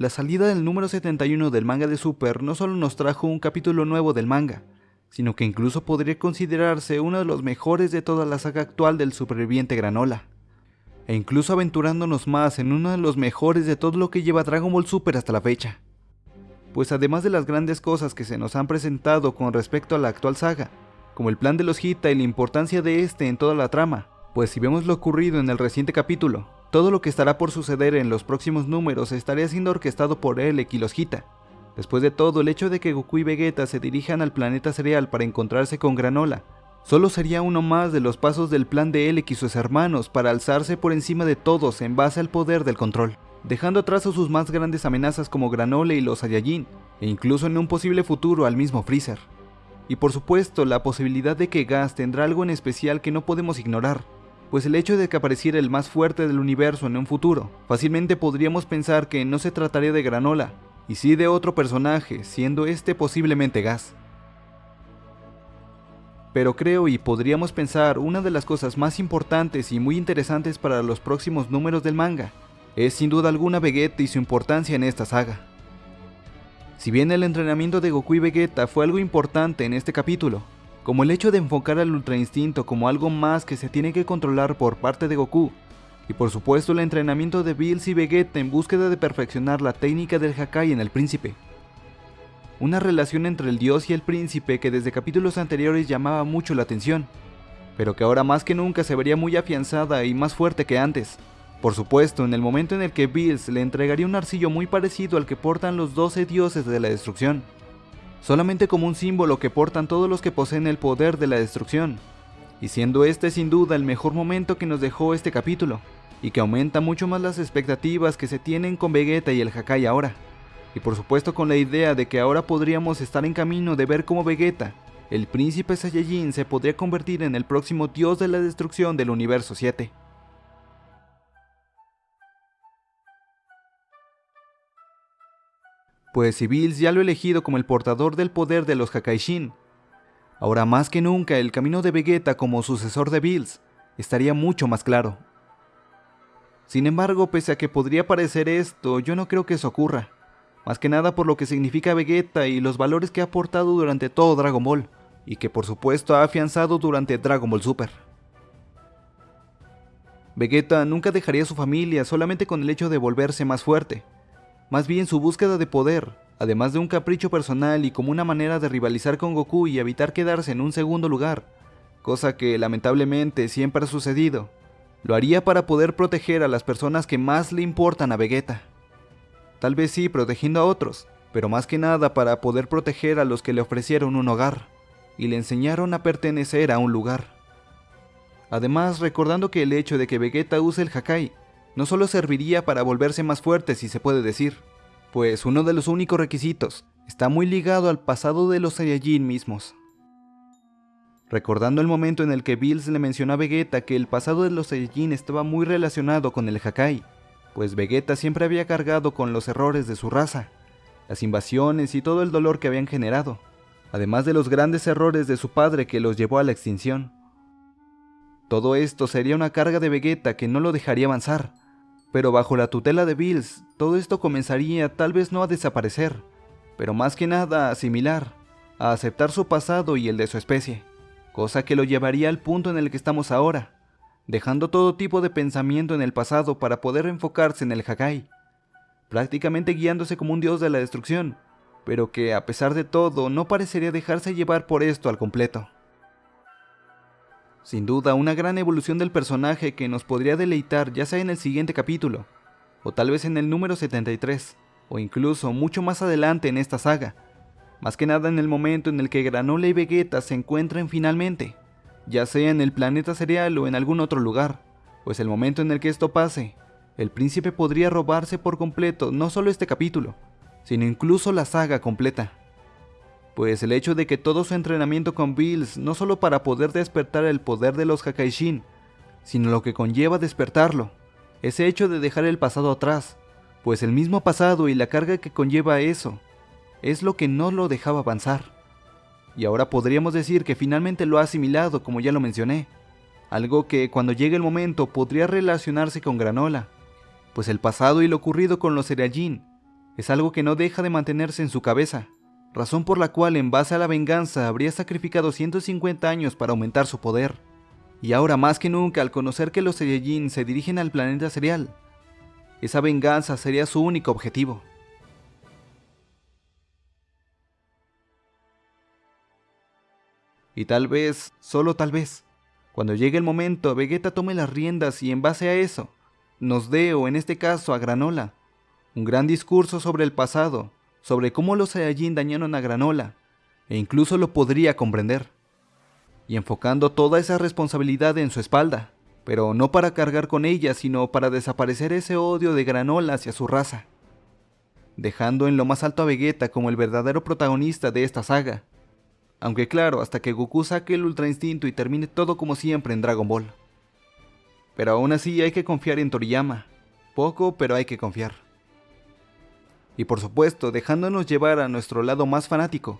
La salida del número 71 del manga de Super no solo nos trajo un capítulo nuevo del manga, sino que incluso podría considerarse uno de los mejores de toda la saga actual del superviviente Granola. E incluso aventurándonos más en uno de los mejores de todo lo que lleva Dragon Ball Super hasta la fecha. Pues además de las grandes cosas que se nos han presentado con respecto a la actual saga, como el plan de los Hita y la importancia de este en toda la trama, pues si vemos lo ocurrido en el reciente capítulo, todo lo que estará por suceder en los próximos números estaría siendo orquestado por Elec y los Hita. Después de todo, el hecho de que Goku y Vegeta se dirijan al planeta cereal para encontrarse con Granola, solo sería uno más de los pasos del plan de Elec y sus hermanos para alzarse por encima de todos en base al poder del control, dejando atrás a sus más grandes amenazas como Granola y los Saiyajin, e incluso en un posible futuro al mismo Freezer. Y por supuesto, la posibilidad de que Gas tendrá algo en especial que no podemos ignorar, pues el hecho de que apareciera el más fuerte del universo en un futuro, fácilmente podríamos pensar que no se trataría de Granola, y sí de otro personaje, siendo este posiblemente Gas. Pero creo y podríamos pensar una de las cosas más importantes y muy interesantes para los próximos números del manga, es sin duda alguna Vegeta y su importancia en esta saga. Si bien el entrenamiento de Goku y Vegeta fue algo importante en este capítulo, como el hecho de enfocar al Ultra Instinto como algo más que se tiene que controlar por parte de Goku, y por supuesto el entrenamiento de Bills y Vegeta en búsqueda de perfeccionar la técnica del Hakai en el príncipe. Una relación entre el dios y el príncipe que desde capítulos anteriores llamaba mucho la atención, pero que ahora más que nunca se vería muy afianzada y más fuerte que antes. Por supuesto, en el momento en el que Bills le entregaría un arcillo muy parecido al que portan los 12 dioses de la destrucción, solamente como un símbolo que portan todos los que poseen el poder de la destrucción, y siendo este sin duda el mejor momento que nos dejó este capítulo, y que aumenta mucho más las expectativas que se tienen con Vegeta y el Hakai ahora, y por supuesto con la idea de que ahora podríamos estar en camino de ver cómo Vegeta, el príncipe Saiyajin se podría convertir en el próximo dios de la destrucción del universo 7. Pues si Bills ya lo ha elegido como el portador del poder de los Hakaishin, ahora más que nunca el camino de Vegeta como sucesor de Bills estaría mucho más claro. Sin embargo, pese a que podría parecer esto, yo no creo que eso ocurra, más que nada por lo que significa Vegeta y los valores que ha aportado durante todo Dragon Ball, y que por supuesto ha afianzado durante Dragon Ball Super. Vegeta nunca dejaría su familia solamente con el hecho de volverse más fuerte, más bien su búsqueda de poder, además de un capricho personal y como una manera de rivalizar con Goku y evitar quedarse en un segundo lugar, cosa que lamentablemente siempre ha sucedido, lo haría para poder proteger a las personas que más le importan a Vegeta. Tal vez sí protegiendo a otros, pero más que nada para poder proteger a los que le ofrecieron un hogar y le enseñaron a pertenecer a un lugar. Además, recordando que el hecho de que Vegeta use el Hakai no solo serviría para volverse más fuerte si se puede decir, pues uno de los únicos requisitos está muy ligado al pasado de los Saiyajin mismos. Recordando el momento en el que Bills le mencionó a Vegeta que el pasado de los Saiyajin estaba muy relacionado con el Hakai, pues Vegeta siempre había cargado con los errores de su raza, las invasiones y todo el dolor que habían generado, además de los grandes errores de su padre que los llevó a la extinción. Todo esto sería una carga de Vegeta que no lo dejaría avanzar, pero bajo la tutela de Bills, todo esto comenzaría tal vez no a desaparecer, pero más que nada a asimilar, a aceptar su pasado y el de su especie, cosa que lo llevaría al punto en el que estamos ahora, dejando todo tipo de pensamiento en el pasado para poder enfocarse en el Hakai, prácticamente guiándose como un dios de la destrucción, pero que a pesar de todo no parecería dejarse llevar por esto al completo. Sin duda, una gran evolución del personaje que nos podría deleitar ya sea en el siguiente capítulo, o tal vez en el número 73, o incluso mucho más adelante en esta saga, más que nada en el momento en el que Granola y Vegeta se encuentren finalmente, ya sea en el planeta cereal o en algún otro lugar, pues el momento en el que esto pase, el príncipe podría robarse por completo no solo este capítulo, sino incluso la saga completa pues el hecho de que todo su entrenamiento con Bills no solo para poder despertar el poder de los Hakaishin, sino lo que conlleva despertarlo, ese hecho de dejar el pasado atrás, pues el mismo pasado y la carga que conlleva eso, es lo que no lo dejaba avanzar. Y ahora podríamos decir que finalmente lo ha asimilado como ya lo mencioné, algo que cuando llegue el momento podría relacionarse con Granola, pues el pasado y lo ocurrido con los Saiyajin Es algo que no deja de mantenerse en su cabeza, razón por la cual en base a la venganza habría sacrificado 150 años para aumentar su poder. Y ahora más que nunca al conocer que los Saiyajin se dirigen al planeta cereal, esa venganza sería su único objetivo. Y tal vez, solo tal vez, cuando llegue el momento, Vegeta tome las riendas y en base a eso, nos dé, o en este caso a Granola, un gran discurso sobre el pasado, sobre cómo los Saiyajin dañaron a Granola, e incluso lo podría comprender, y enfocando toda esa responsabilidad en su espalda, pero no para cargar con ella, sino para desaparecer ese odio de Granola hacia su raza, dejando en lo más alto a Vegeta como el verdadero protagonista de esta saga, aunque claro, hasta que Goku saque el Ultra Instinto y termine todo como siempre en Dragon Ball. Pero aún así hay que confiar en Toriyama, poco pero hay que confiar. Y por supuesto, dejándonos llevar a nuestro lado más fanático,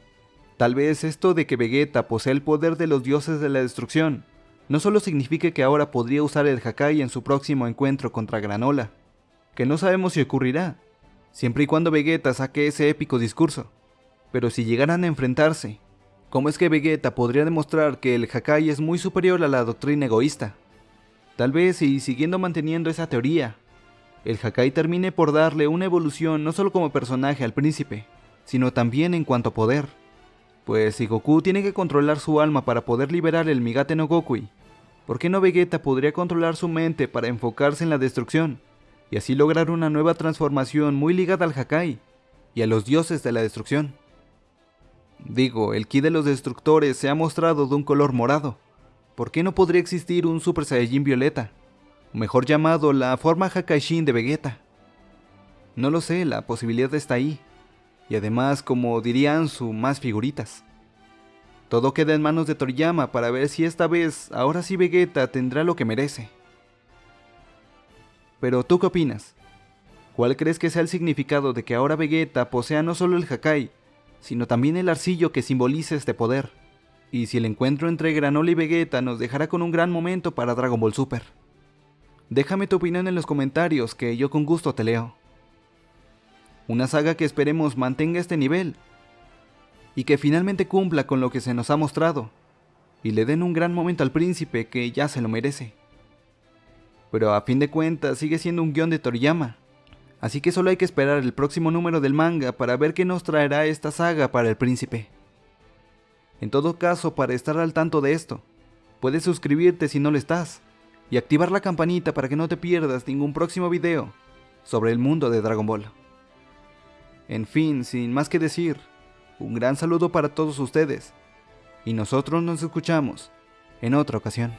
tal vez esto de que Vegeta posee el poder de los dioses de la destrucción, no solo signifique que ahora podría usar el Hakai en su próximo encuentro contra Granola, que no sabemos si ocurrirá, siempre y cuando Vegeta saque ese épico discurso, pero si llegaran a enfrentarse, ¿Cómo es que Vegeta podría demostrar que el Hakai es muy superior a la doctrina egoísta? Tal vez y siguiendo manteniendo esa teoría, el Hakai termine por darle una evolución no solo como personaje al príncipe, sino también en cuanto a poder. Pues si Goku tiene que controlar su alma para poder liberar el Migate no Gokui, ¿por qué no Vegeta podría controlar su mente para enfocarse en la destrucción y así lograr una nueva transformación muy ligada al Hakai y a los dioses de la destrucción? Digo, el ki de los destructores se ha mostrado de un color morado. ¿Por qué no podría existir un Super Saiyajin violeta? Mejor llamado la forma Hakaishin de Vegeta. No lo sé, la posibilidad está ahí. Y además, como dirían su más figuritas. Todo queda en manos de Toriyama para ver si esta vez, ahora sí Vegeta tendrá lo que merece. Pero ¿tú qué opinas? ¿Cuál crees que sea el significado de que ahora Vegeta posea no solo el Hakai, sino también el arcillo que simboliza este poder. Y si el encuentro entre Granola y Vegeta nos dejará con un gran momento para Dragon Ball Super. Déjame tu opinión en los comentarios que yo con gusto te leo. Una saga que esperemos mantenga este nivel y que finalmente cumpla con lo que se nos ha mostrado y le den un gran momento al príncipe que ya se lo merece. Pero a fin de cuentas sigue siendo un guion de Toriyama así que solo hay que esperar el próximo número del manga para ver qué nos traerá esta saga para el príncipe. En todo caso, para estar al tanto de esto, puedes suscribirte si no lo estás, y activar la campanita para que no te pierdas ningún próximo video sobre el mundo de Dragon Ball. En fin, sin más que decir, un gran saludo para todos ustedes, y nosotros nos escuchamos en otra ocasión.